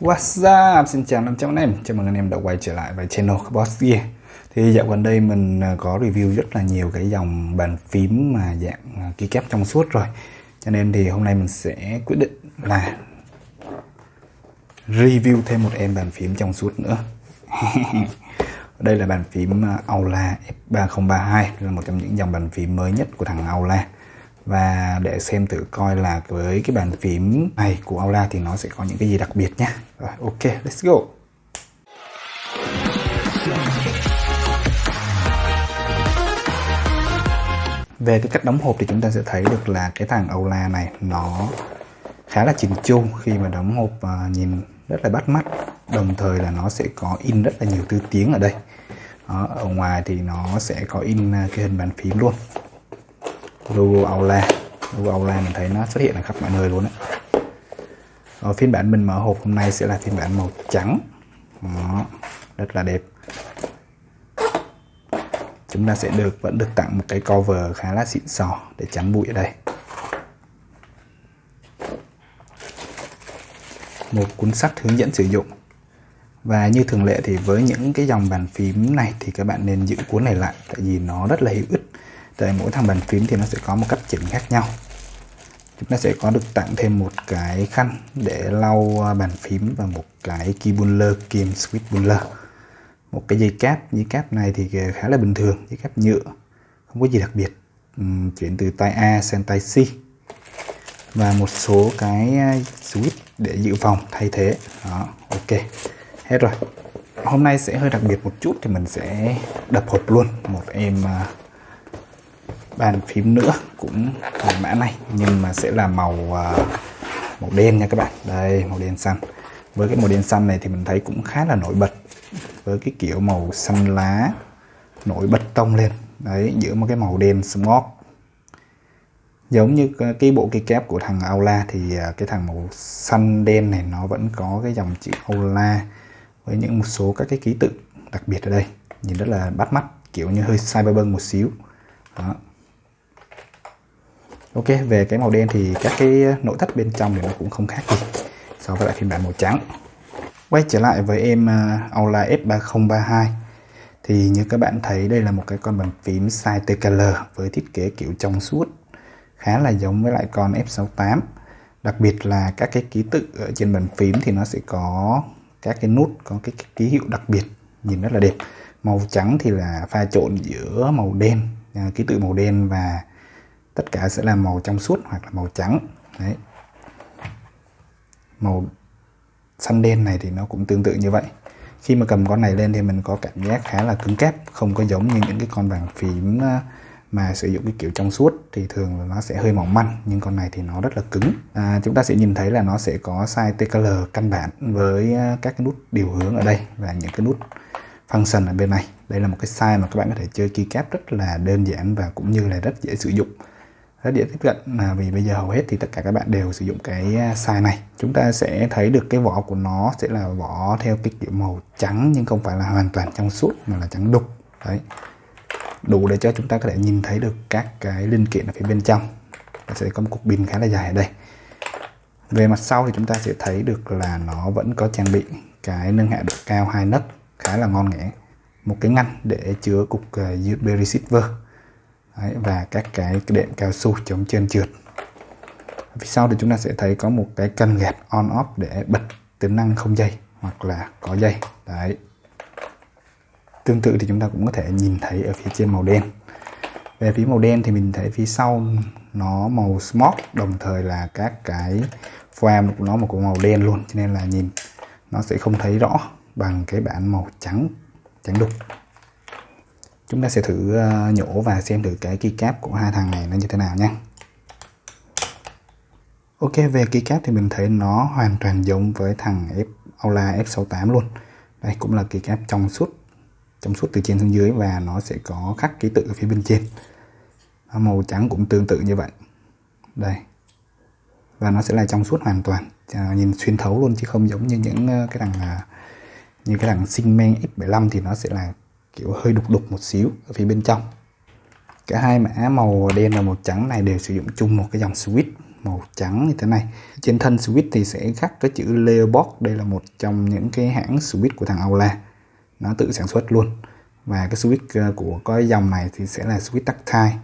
What's up? Xin chào 500 anh em, chào mừng anh em đã quay trở lại với channel Boss Gear. Thì dạo gần đây mình à, có review rất là nhiều cái dòng bàn phím mà dạng à, keycap trong suốt rồi. Cho nên thì hôm nay mình sẽ quyết định là review thêm một em bàn phím trong suốt nữa. Đây là bàn phím à, Aula F3032 là một trong những dòng bàn phím mới nhất của thằng Aula và để xem thử coi là với cái bàn phím này của Aula thì nó sẽ có những cái gì đặc biệt nhé. Rồi, ok, let's go. Về cái cách đóng hộp thì chúng ta sẽ thấy được là cái thằng Aula này nó khá là chỉnh chu khi mà đóng hộp và nhìn rất là bắt mắt đồng thời là nó sẽ có in rất là nhiều thứ tiếng ở đây đó, ở ngoài thì nó sẽ có in à, cái hình bàn phím luôn logo Aula. Logo Aula mình thấy nó xuất hiện ở khắp mọi nơi luôn đấy ở ờ, phiên bản mình mở hộp hôm nay sẽ là phiên bản màu trắng. Đó, rất là đẹp. Chúng ta sẽ được vẫn được tặng một cái cover khá là xịn sò để chắn bụi ở đây. Một cuốn sách hướng dẫn sử dụng. Và như thường lệ thì với những cái dòng bàn phím này thì các bạn nên giữ cuốn này lại tại vì nó rất là hữu ích tại mỗi thằng bàn phím thì nó sẽ có một cách chỉnh khác nhau. Chúng ta sẽ có được tặng thêm một cái khăn để lau à, bàn phím và một cái key puller kim switch một cái dây cáp dây cáp này thì khá là bình thường dây cáp nhựa không có gì đặc biệt. Uhm, chuyển từ tay A sang tay C. Và một số cái à, switch để dự phòng thay thế. Đó ok hết rồi. Hôm nay sẽ hơi đặc biệt một chút thì mình sẽ đập hộp luôn. Một em uh, bàn phím nữa cũng là mã này, nhưng mà sẽ là màu à, màu đen nha các bạn. Đây, màu đen xanh. Với cái màu đen xanh này thì mình thấy cũng khá là nổi bật. Với cái kiểu màu xanh lá nổi bật tông lên. Đấy, giữa một cái màu đen smoke giống như cái bộ cây kép của thằng Aula thì à, cái thằng màu xanh đen này nó vẫn có cái dòng chữ Aula với những một số các cái ký tự đặc biệt ở đây. Nhìn rất là bắt mắt, kiểu như hơi cyberpunk một xíu. Đó. Ok, về cái màu đen thì các cái nội thất bên trong thì nó cũng không khác gì so với lại phiên bản màu trắng. Quay trở lại với em à, Aula F3032 thì như các bạn thấy, đây là một cái con bàn phím size TKL với thiết kế kiểu trong suốt, khá là giống với lại con F68 đặc biệt là các cái ký tự ở trên bàn phím thì nó sẽ có các cái nút, có cái ký hiệu đặc biệt, nhìn rất là đẹp. Màu trắng thì là pha trộn giữa màu đen à, ký tự màu đen và tất cả sẽ là màu trong suốt hoặc là màu trắng. Đấy. Màu xanh đen này thì nó cũng tương tự như vậy. Khi mà cầm con này lên thì mình có cảm giác khá là cứng cáp không có giống như những cái con bàn phím ờ, mà sử dụng cái kiểu trong suốt thì thường là nó sẽ hơi mỏng manh nhưng con này thì nó rất là cứng. À, chúng ta sẽ nhìn thấy là nó sẽ có size TKL căn bản với ờ, các cái nút điều hướng ở đây và những cái nút function ở bên này. Đây là một cái size mà các bạn có thể chơi keycap rất là đơn giản và cũng như là rất dễ sử dụng rất dễ tiếp cận. Là vì bây giờ hầu hết thì tất cả các bạn đều sử dụng cái à, size này. Chúng ta sẽ thấy được cái vỏ của nó sẽ là vỏ theo cái kiểu màu trắng, nhưng không phải là hoàn toàn trong suốt, mà là trắng đục. Đấy. Đủ để cho chúng ta có thể nhìn thấy được các cái linh kiện ở phía bên trong. Và sẽ có một cục pin khá là dài ở đây. Về mặt sau thì chúng ta sẽ thấy được là nó vẫn có trang bị cái nâng hạ độ cao hai nấc khá là ngon nghẻ. Một cái ngăn để chứa cục à, USB receiver Đấy, và các cái đệm cao su chống trơn trượt. Phía sau thì chúng ta sẽ thấy có một cái cân gạt on off để bật tính năng không dây hoặc là có dây. Đấy. Tương tự thì chúng ta cũng có thể nhìn thấy ở phía trên màu đen. Về phía màu đen thì mình thấy phía sau nó màu smoke đồng thời là các cái foam của nó một màu đen luôn. Cho nên là nhìn nó sẽ không thấy rõ bằng cái bản màu trắng trắng đục chúng ta sẽ thử ờ, nhổ và xem thử cái keycap của hai thằng này nó như thế nào nhé. Ok về keycap thì mình thấy nó hoàn toàn giống với thằng F Aula F68 luôn. Đây cũng là keycap trong suốt trong suốt từ trên xuống dưới và nó sẽ có khắc ký tự ở phía bên trên. Màu trắng cũng tương tự như vậy. Đây. Và nó sẽ là trong suốt hoàn toàn à, nhìn xuyên thấu luôn chứ không giống như những ờ, cái thằng à, như cái thằng Singman X75 thì nó sẽ là kiểu hơi đục đục một xíu ở phía bên trong. Cả hai mã màu đen và màu trắng này đều sử dụng chung một cái dòng switch màu trắng như thế này. Trên thân switch thì sẽ khắc cái chữ Leobox đây là một trong những cái hãng switch của thằng Aula. Nó tự sản xuất luôn. Và cái switch ờ, của cái dòng này thì sẽ là switch tactile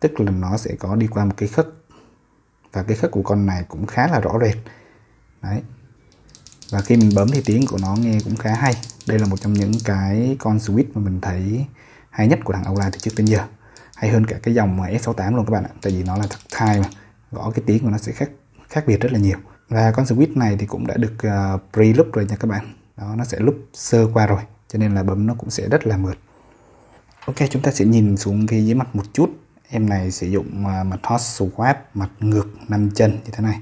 tức là nó sẽ có đi qua một cái khất và cái khất của con này cũng khá là rõ rệt. Đấy và khi mình bấm thì tiếng của nó nghe cũng khá hay. Đây là một trong những cái con switch mà mình thấy hay nhất của thằng Aula từ trước đến giờ. Hay hơn cả cái dòng S68 luôn các bạn ạ. Tại vì nó là tactile mà gõ cái tiếng của nó sẽ khác khác biệt rất là nhiều. Và con switch này thì cũng đã được uh, pre-loop rồi nha các bạn. Đó nó sẽ loop sơ qua rồi cho nên là bấm nó cũng sẽ rất là mượt. Ok chúng ta sẽ nhìn xuống cái dưới mặt một chút. Em này sử dụng uh, mặt hot swap mặt ngược năm chân như thế này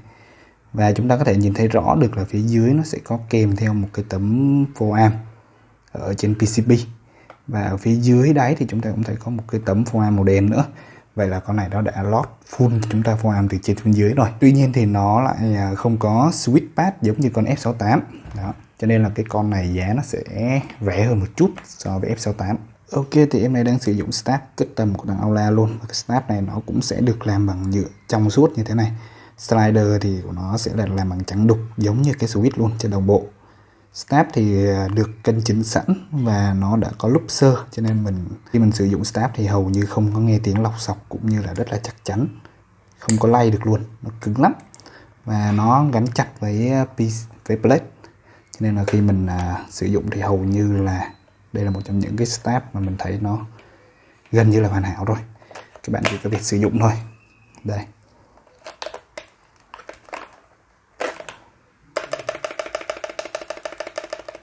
và chúng ta có thể nhìn thấy rõ được là phía dưới nó sẽ có kèm theo một cái tấm foam ở trên PCB và ở phía dưới đáy thì chúng ta cũng thấy có một cái tấm foam màu đen nữa. Vậy là con này nó đã lót full chúng ta foam từ trên xuống dưới rồi. Tuy nhiên thì nó lại à, không có switch pad giống như con F68 đó, cho nên là cái con này giá nó sẽ rẻ hơn một chút so với F68 Ok, thì em này đang sử dụng snap custom của thằng Aula luôn. Và cái snap này nó cũng sẽ được làm bằng nhựa trong suốt như thế này slider thì của nó sẽ là làm bằng trắng đục giống như cái switch luôn trên đồng bộ. Step thì à, được cân chỉnh sẵn và nó đã có lúc sơ cho nên mình khi mình sử dụng step thì hầu như không có nghe tiếng lọc sọc cũng như là rất là chắc chắn. Không có lay được luôn nó cứng lắm. Và nó gắn chặt với à, piece với plate. Cho nên là khi mình à, sử dụng thì hầu như là đây là một trong những cái step mà mình thấy nó gần như là hoàn hảo rồi. Các bạn chỉ có việc sử dụng thôi. Đây.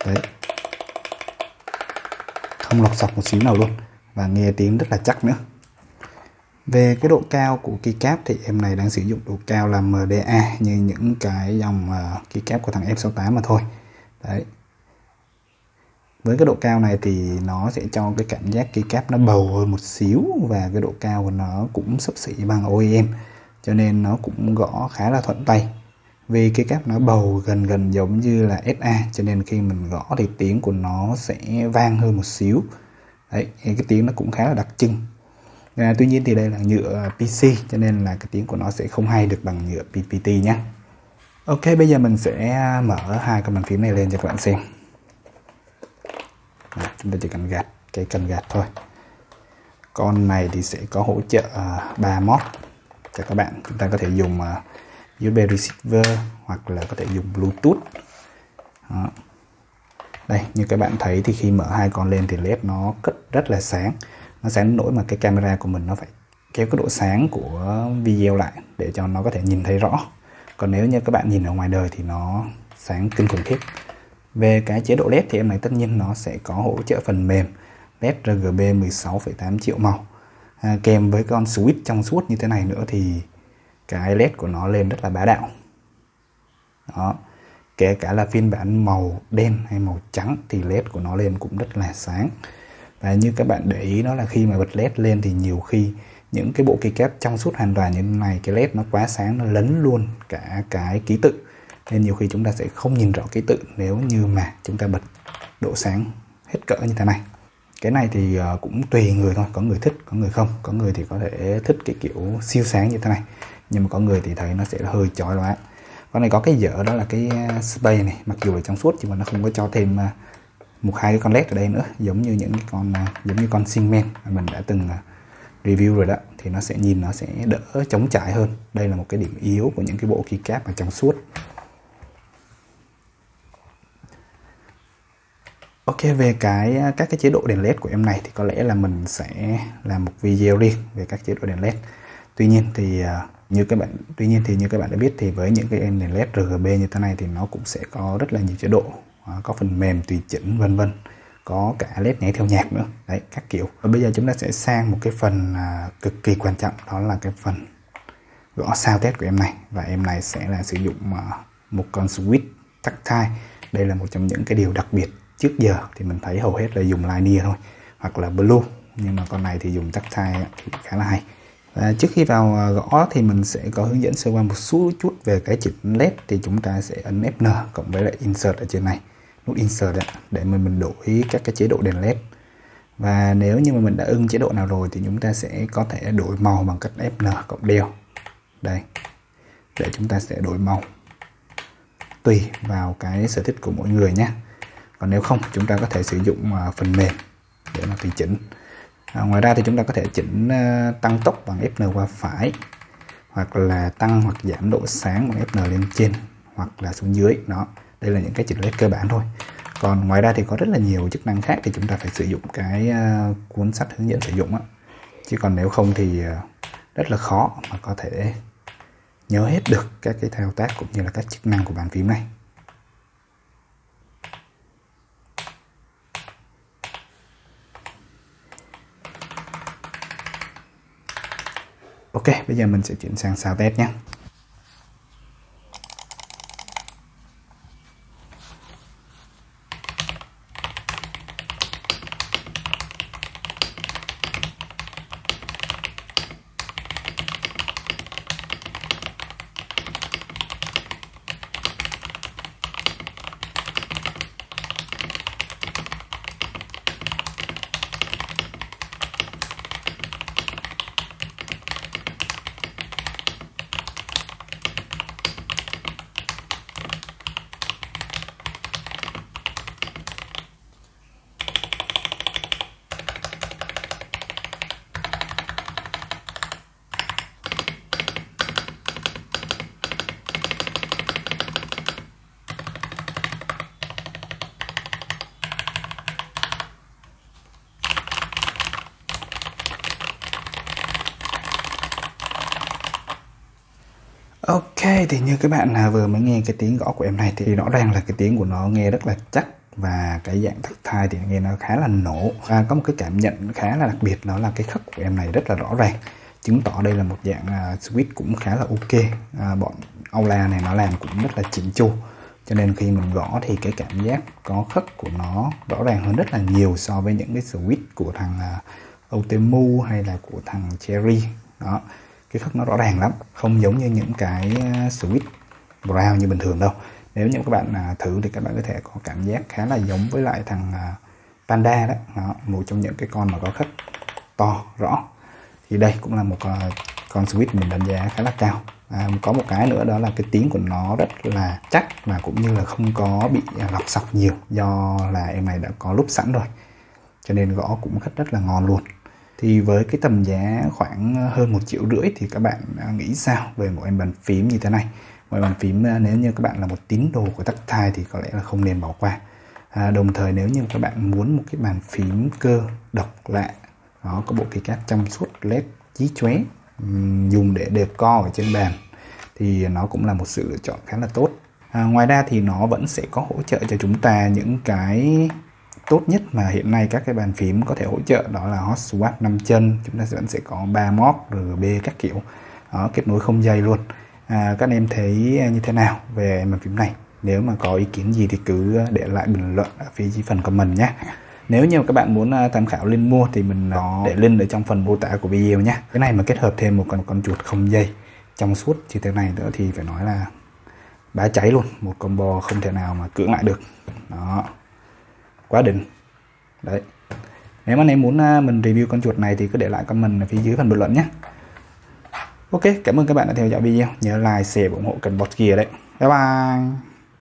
Đấy. Không lọc sọc một xíu nào luôn. Và nghe tiếng rất là chắc nữa. Về cái độ cao của keycap thì em này đang sử dụng độ cao là MDA như những cái dòng uh, keycap của thằng F68 mà thôi. Đấy. Với cái độ cao này thì nó sẽ cho cái cảm giác keycap nó bầu hơn một xíu và cái độ cao của nó cũng sấp xỉ bằng OEM cho nên nó cũng gõ khá là thuận tay vì cái cáp nó bầu gần gần giống như là SA cho nên khi mình gõ thì tiếng của nó sẽ vang hơn một xíu. Đấy cái tiếng nó cũng khá là đặc trưng. À, tuy nhiên thì đây là nhựa PC cho nên là cái tiếng của nó sẽ không hay được bằng nhựa PPT nhé Ok bây giờ mình sẽ à, mở hai cái bàn phím này lên cho các bạn xem. À, chúng ta chỉ cần gạt cái cần gạt thôi. Con này thì sẽ có hỗ trợ à, uh, 3 mod cho các bạn. Chúng ta có thể dùng uh, USB receiver hoặc là có thể dùng Bluetooth. Đó. đây như các bạn thấy thì khi mở hai con lên thì led nó cất rất là sáng. Nó sáng nổi mà cái camera của mình nó phải kéo cái độ sáng của video lại để cho nó có thể nhìn thấy rõ. Còn nếu như các bạn nhìn ở ngoài đời thì nó sáng kinh khủng khiếp. Về cái chế độ led thì em này tất nhiên nó sẽ có hỗ trợ phần mềm. Led RGB 16,8 triệu màu. À, kèm với con switch trong suốt như thế này nữa thì cái led của nó lên rất là bá đạo. Đó. Kể cả là phiên bản màu đen hay màu trắng thì led của nó lên cũng rất là sáng. Và như các bạn để ý, đó là khi mà bật led lên thì nhiều khi những cái bộ keycap trong suốt hoàn toàn như thế này, cái led nó quá sáng, nó lấn luôn cả cái ký tự. Nên nhiều khi chúng ta sẽ không nhìn rõ ký tự nếu như mà chúng ta bật độ sáng hết cỡ như thế này. Cái này thì ờ, cũng tùy người thôi, có người thích, có người không. Có người thì có thể thích cái kiểu siêu sáng như thế này nhưng mà có người thì thấy nó sẽ hơi chói lóa. Con này có cái dở đó là cái à, space này. Mặc dù là trong suốt nhưng mà nó không có cho thêm à, một hai cái con led ở đây nữa. Giống như những cái con à, giống như con Singman mà mình đã từng review rồi đó. Thì nó sẽ nhìn nó sẽ đỡ chống chảy hơn. Đây là một cái điểm yếu của những cái bộ keycap mà trong suốt. Ok, về cái các cái chế độ đèn led của em này thì có lẽ là mình sẽ làm một video riêng về các chế độ đèn led tuy nhiên thì à, như các bạn, tuy nhiên thì như các bạn đã biết thì với những cái đèn led RGB như thế này thì nó cũng sẽ có rất là nhiều chế độ à, có phần mềm tùy chỉnh, vân vân, có cả led nhảy theo nhạc nữa. Đấy, các kiểu. Và bây giờ chúng ta sẽ sang một cái phần à, cực kỳ quan trọng, đó là cái phần gõ sao test của em này. Và em này sẽ là sử dụng một con switch tactile đây là một trong những cái điều đặc biệt trước giờ thì mình thấy hầu hết là dùng linear thôi, hoặc là blue. Nhưng mà con này thì dùng tactile thì khá là hay và trước khi vào à, gõ thì mình sẽ có hướng dẫn sơ qua một số chút về cái chữ led thì chúng ta sẽ ấn Fn cộng với lại insert ở trên này. Nút insert đấy, để mình mình đổi các cái chế độ đèn led. Và nếu như mà mình đã ưng chế độ nào rồi thì chúng ta sẽ có thể đổi màu bằng cách Fn cộng đeo. Đây để chúng ta sẽ đổi màu. Tùy vào cái sở thích của mỗi người nhé. Còn nếu không chúng ta có thể sử dụng à, phần mềm để mà tùy chỉnh à, ngoài ra thì chúng ta có thể chỉnh uh, tăng tốc bằng Fn qua phải hoặc là tăng hoặc giảm độ sáng bằng Fn lên trên hoặc là xuống dưới. Đó đây là những cái chỉnh led cơ bản thôi. Còn ngoài ra thì có rất là nhiều chức năng khác thì chúng ta phải sử dụng cái uh, cuốn sách hướng dẫn sử dụng á. Chứ còn nếu không thì uh, rất là khó mà có thể nhớ hết được các cái thao tác cũng như là các chức năng của bàn phím này. Ok, bây giờ mình sẽ chuyển sang sao test nhé. Ok thì như các bạn nào vừa mới nghe cái tiếng gõ của em này thì rõ ràng là cái tiếng của nó nghe rất là chắc và cái dạng thất thai thì nghe nó khá là nổ. Và có một cái cảm nhận khá là đặc biệt đó là cái khắc của em này rất là rõ ràng. Chứng tỏ đây là một dạng à, uh, switch cũng khá là ok. À, bọn Aula này nó làm cũng rất là chỉnh chu. Cho nên khi mình gõ thì cái cảm giác có khắc của nó rõ ràng hơn rất là nhiều so với những cái switch của thằng uh, Otemu hay là của thằng Cherry. Đó cái khớp nó rõ ràng lắm không giống như những cái ờ, switch brown như bình thường đâu. Nếu như các bạn à, thử thì các bạn có thể có cảm giác khá là giống với lại thằng à, panda đó, đó một trong những cái con mà có khớp to rõ. Thì đây cũng là một ờ, con switch mình đánh giá khá là cao. À, có một cái nữa đó là cái tiếng của nó rất là chắc và cũng như là không có bị à, lọc sọc nhiều do là em này đã có lúc sẵn rồi. Cho nên gõ cũng rất rất là ngon luôn thì với cái tầm giá khoảng ờ, hơn một triệu rưỡi thì các bạn ờ, nghĩ sao về một em bàn phím như thế này? Một bàn phím ờ, nếu như các bạn là một tín đồ của tactile thì có lẽ là không nên bỏ qua. À, đồng thời nếu như các bạn muốn một cái bàn phím cơ độc lạ nó có bộ kỳ cáp trong suốt led chí chóe dùng để đẹp co ở trên bàn thì nó cũng là một sự lựa chọn khá là tốt. À, ngoài ra thì nó vẫn sẽ có hỗ trợ cho chúng ta những cái tốt nhất mà hiện nay các cái bàn phím có thể hỗ trợ đó là hot swap 5 chân. Chúng ta vẫn sẽ có ba móc RGB các kiểu. Đó, kết nối không dây luôn. À, các anh em thấy như thế nào về bàn phím này? Nếu mà có ý kiến gì thì cứ để lại bình luận ở phía dưới phần comment nhé. Nếu như các bạn muốn à, tham khảo link mua thì mình có để link ở trong phần mô tả của video nhé. Cái này mà kết hợp thêm một con con chuột không dây trong suốt như thế này nữa thì phải nói là bá cháy luôn. Một combo không thể nào mà cưỡng lại được. Đó quá đỉnh. Đấy. Nếu mà anh em muốn à, mình review con chuột này thì cứ để lại comment ở phía dưới phần bình luận nhé. Ok, cảm ơn các bạn đã theo dõi video. Nhớ like, share và ủng hộ cần bot kia đấy. Bye bye.